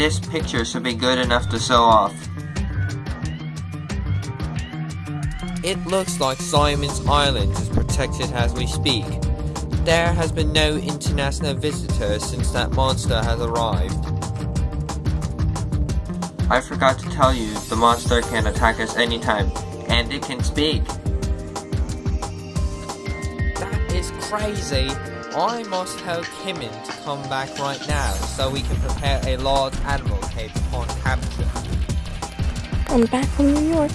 This picture should be good enough to show off. It looks like Simon's Island is protected as we speak. There has been no international visitors since that monster has arrived. I forgot to tell you, the monster can attack us anytime, and it can speak. Crazy. I must tell Kimin to come back right now so we can prepare a large animal cage upon capture. I'm back from New York.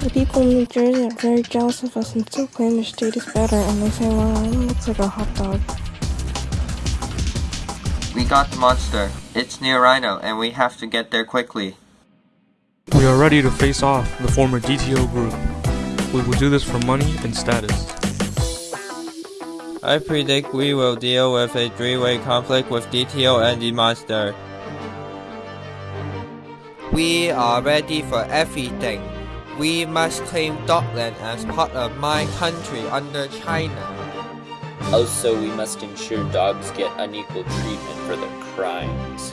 The people in New Jersey are very jealous of us and still claim their state is better, and they say well, Island looks like a hot dog. We got the monster. It's near Rhino, and we have to get there quickly. We are ready to face off the former DTO group. We will do this for money and status. I predict we will deal with a three-way conflict with DTO and the monster. We are ready for everything. We must claim Dockland as part of my country under China. Also, we must ensure dogs get unequal treatment for their crimes.